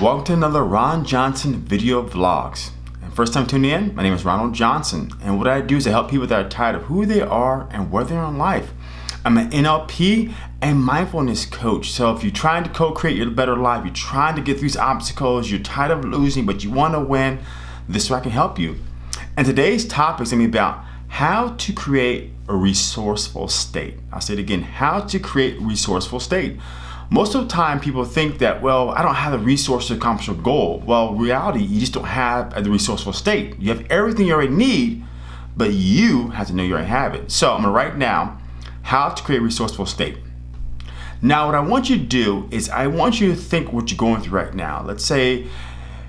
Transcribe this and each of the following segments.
Welcome to another Ron Johnson video vlogs. And first time tuning in, my name is Ronald Johnson. And what I do is I help people that are tired of who they are and where they are in life. I'm an NLP and mindfulness coach. So if you're trying to co-create your better life, you're trying to get through these obstacles, you're tired of losing, but you want to win, this is where I can help you. And today's topic is going to be about how to create a resourceful state. I'll say it again, how to create resourceful state. Most of the time people think that, well, I don't have the resource to accomplish a goal. Well, reality, you just don't have the resourceful state. You have everything you already need, but you have to know you already have it. So I'm gonna write now how to create a resourceful state. Now, what I want you to do is I want you to think what you're going through right now. Let's say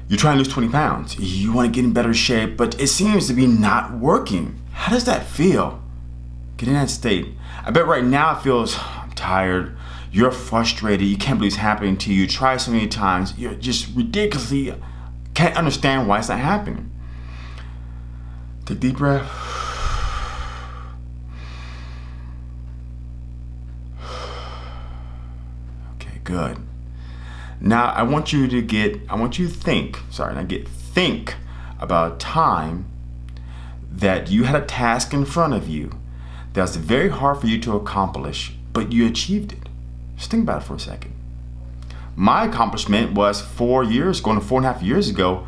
you're trying to lose 20 pounds. You want to get in better shape, but it seems to be not working. How does that feel? Get in that state. I bet right now it feels, I'm tired, you're frustrated, you can't believe it's happening to you, you try so many times, you're just ridiculously, can't understand why it's not happening. Take deep breath. Okay, good. Now I want you to get, I want you to think, sorry, not get, think about a time that you had a task in front of you that was very hard for you to accomplish, but you achieved it. Just think about it for a second. My accomplishment was four years, going to four and a half years ago,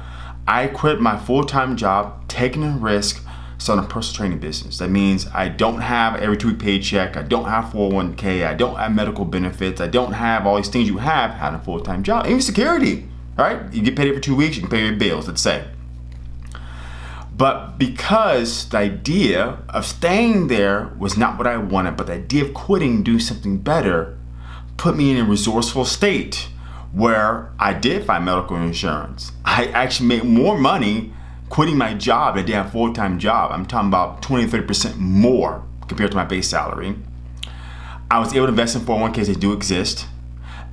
I quit my full-time job, taking a risk, starting a personal training business. That means I don't have every two week paycheck, I don't have 401k, I don't have medical benefits, I don't have all these things you have having a full-time job, even security, right? You get paid every two weeks, you can pay your bills, let's say. But because the idea of staying there was not what I wanted, but the idea of quitting, doing something better, put me in a resourceful state where I did find medical insurance. I actually made more money quitting my job than I did a full-time job. I'm talking about 20, 30% more compared to my base salary. I was able to invest in 401ks, they do exist.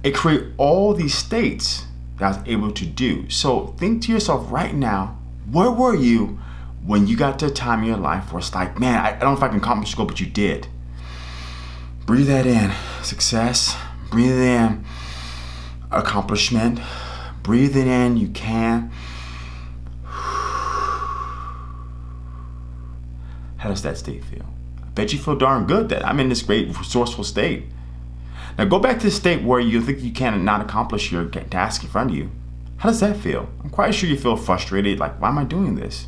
It created all these states that I was able to do. So think to yourself right now, where were you when you got to a time in your life where it's like, man, I, don't know if I can accomplish the goal, but you did. Breathe that in, success. Breathe in, accomplishment. Breathe it in, you can. How does that state feel? I bet you feel darn good that I'm in this great resourceful state. Now go back to the state where you think you cannot accomplish your task in front of you. How does that feel? I'm quite sure you feel frustrated, like, why am I doing this?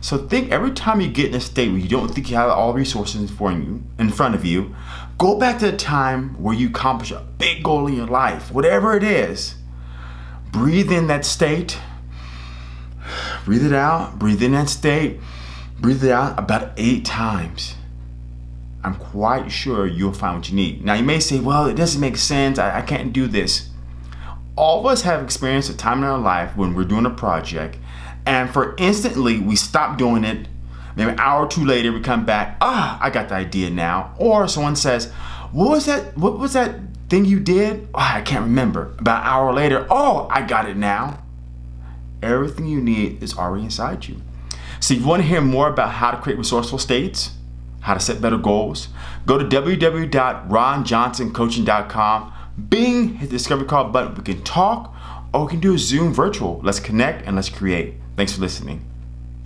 So think every time you get in a state where you don't think you have all resources for you in front of you, go back to the time where you accomplish a big goal in your life, whatever it is. Breathe in that state. Breathe it out. Breathe in that state. Breathe it out about eight times. I'm quite sure you'll find what you need. Now you may say, well, it doesn't make sense. I, I can't do this. All of us have experienced a time in our life when we're doing a project and for instantly we stop doing it. Maybe an hour or two later we come back ah I got the idea now. Or someone says what was that what was that thing you did? Oh, I can't remember. About an hour later oh I got it now. Everything you need is already inside you. So if you want to hear more about how to create resourceful states how to set better goals go to www.ronjohnsoncoaching.com bing hit the discovery call button. We can talk or we can do a zoom virtual let's connect and let's create Thanks for listening.